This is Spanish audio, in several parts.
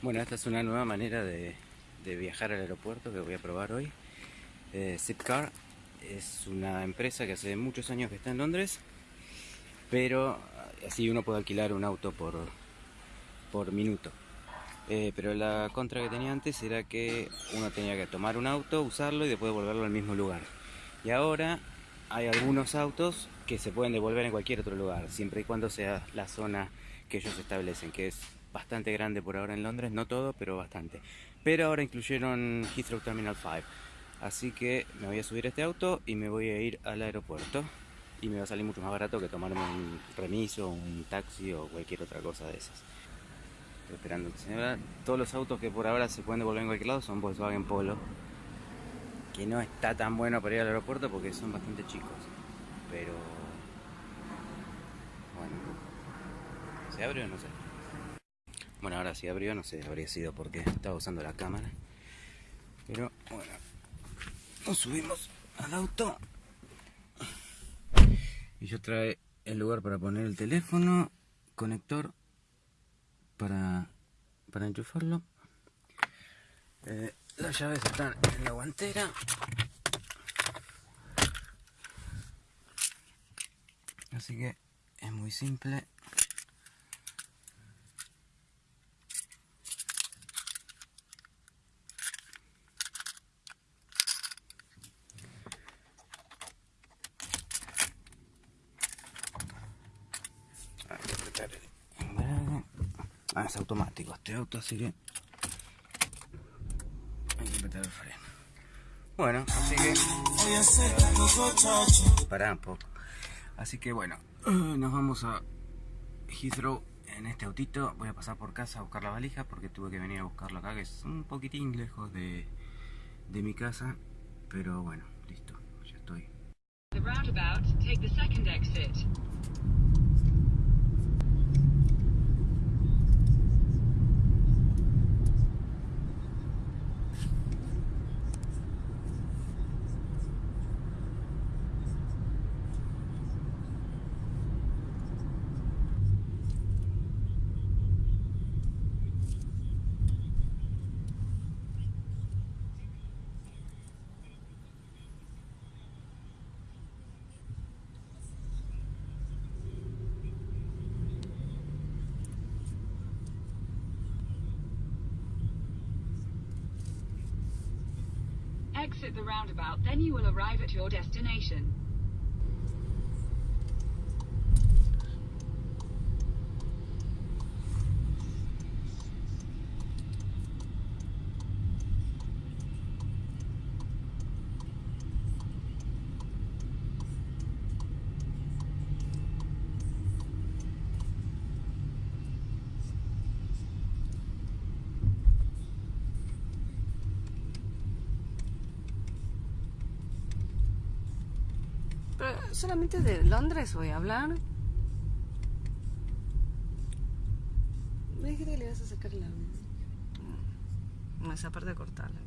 Bueno, esta es una nueva manera de, viajar al aeropuerto que voy a probar hoy. Eh, Zipcar es una empresa que hace muchos años que está en Londres, pero así uno puede alquilar un auto por, por minuto. Eh, pero la contra que tenía antes era que uno tenía que tomar un auto, usarlo y después devolverlo al mismo lugar. Y ahora hay algunos autos que se pueden devolver en cualquier otro lugar, siempre y cuando sea la zona que ellos establecen, que es bastante grande por ahora en Londres, no todo, pero bastante. Pero ahora incluyeron Heathrow Terminal 5. Así que me voy a subir a este auto y me voy a ir al aeropuerto. Y me va a salir mucho más barato que tomarme un remiso, un taxi o cualquier otra cosa de esas. Estoy esperando que se Todos los autos que por ahora se pueden devolver en cualquier lado son Volkswagen Polo. Que no está tan bueno para ir al aeropuerto porque son bastante chicos. Pero... Bueno. ¿Se abre o no sé? Bueno, ahora sí abrió, no sé, habría sido porque estaba usando la cámara. Pero bueno, nos subimos al auto. Y yo trae el lugar para poner el teléfono, conector para, para enchufarlo. Eh, las llaves están en la guantera. Así que es muy simple. Ah, es automático este auto, así que hay que apretar el freno. Bueno, así que... Pará un poco. Así que bueno, nos vamos a Heathrow en este autito. Voy a pasar por casa a buscar la valija porque tuve que venir a buscarlo acá, que es un poquitín lejos de, de mi casa. Pero bueno, listo, ya estoy. The roundabout, take the second exit. Exit the roundabout, then you will arrive at your destination. Pero solamente de Londres voy a hablar. Me dijiste que le ibas a sacar la... Esa parte de cortarla.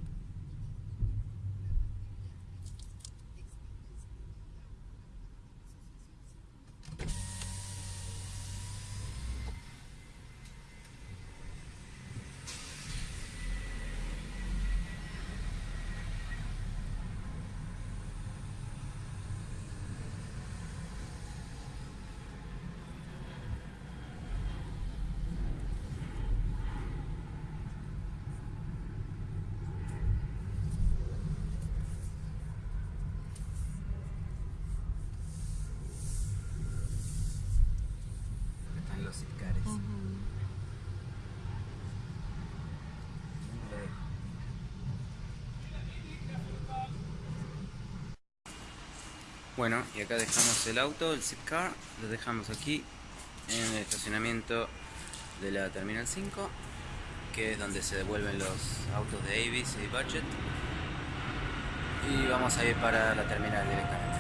Bueno, y acá dejamos el auto, el Zipcar, lo dejamos aquí en el estacionamiento de la Terminal 5, que es donde se devuelven los autos de Avis y Budget. Y vamos a ir para la terminal directamente.